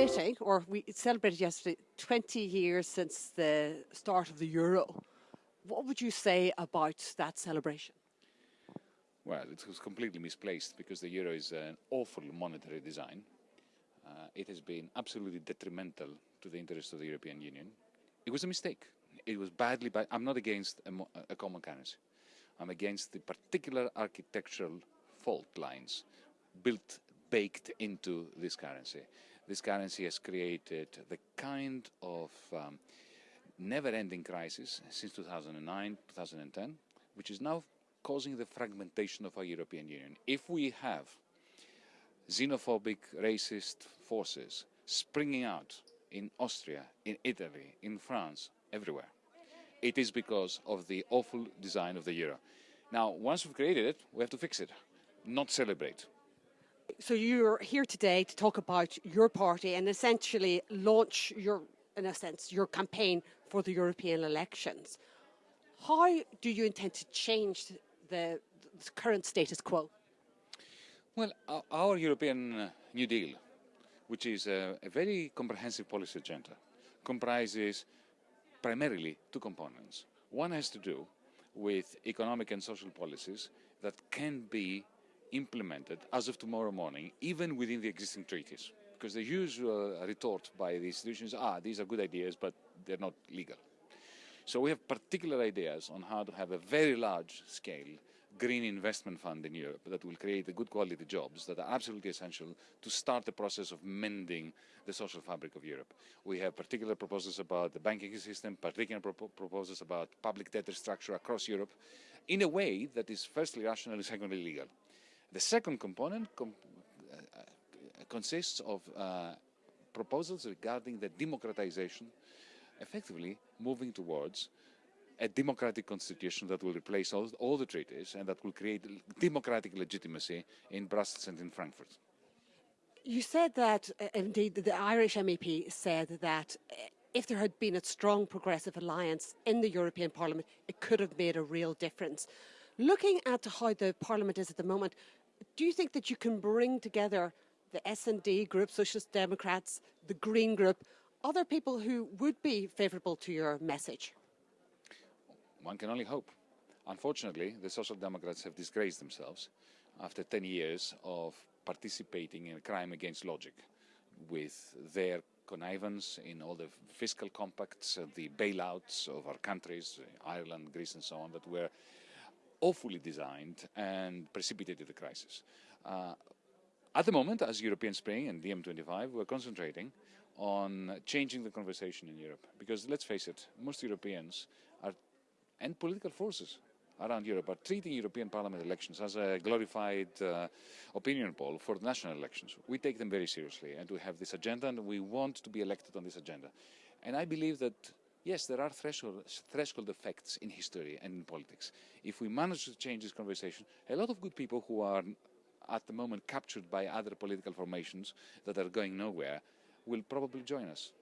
celebrating, or we celebrated yesterday, 20 years since the start of the euro. What would you say about that celebration? Well, it was completely misplaced because the euro is an awful monetary design. Uh, it has been absolutely detrimental to the interests of the European Union. It was a mistake. It was badly, I'm not against a, a common currency. I'm against the particular architectural fault lines built, baked into this currency this currency has created the kind of um, never-ending crisis since 2009, 2010, which is now causing the fragmentation of our European Union. If we have xenophobic, racist forces springing out in Austria, in Italy, in France, everywhere, it is because of the awful design of the euro. Now, once we've created it, we have to fix it, not celebrate. So you're here today to talk about your party and essentially launch your, in a sense, your campaign for the European elections. How do you intend to change the, the current status quo? Well, our, our European uh, New Deal, which is a, a very comprehensive policy agenda, comprises primarily two components. One has to do with economic and social policies that can be implemented as of tomorrow morning, even within the existing treaties. Because the usual retort by the institutions, ah, these are good ideas, but they're not legal. So we have particular ideas on how to have a very large scale green investment fund in Europe that will create the good quality jobs that are absolutely essential to start the process of mending the social fabric of Europe. We have particular proposals about the banking system, particular pro proposals about public debt structure across Europe in a way that is firstly rational and secondly legal. The second component com uh, consists of uh, proposals regarding the democratization, effectively moving towards a democratic constitution that will replace all, all, the treaties and that will create democratic legitimacy in Brussels and in Frankfurt. You said that, uh, indeed, the Irish MEP said that uh, if there had been a strong progressive alliance in the European Parliament, it could have made a real difference. Looking at how the Parliament is at the moment, do you think that you can bring together the S&D group, Socialist Democrats, the Green group, other people who would be favourable to your message? One can only hope. Unfortunately, the Social Democrats have disgraced themselves after 10 years of participating in a crime against logic with their connivance in all the fiscal compacts, uh, the bailouts of our countries, Ireland, Greece and so on, that were awfully designed and precipitated the crisis. Uh, at the moment, as European Spring and DiEM25, we're concentrating on changing the conversation in Europe. Because let's face it, most Europeans are, and political forces around Europe are treating European Parliament elections as a glorified uh, opinion poll for national elections. We take them very seriously and we have this agenda and we want to be elected on this agenda. And I believe that yes, there are threshold, threshold effects in history and in politics. If we manage to change this conversation, a lot of good people who are at the moment captured by other political formations that are going nowhere will probably join us.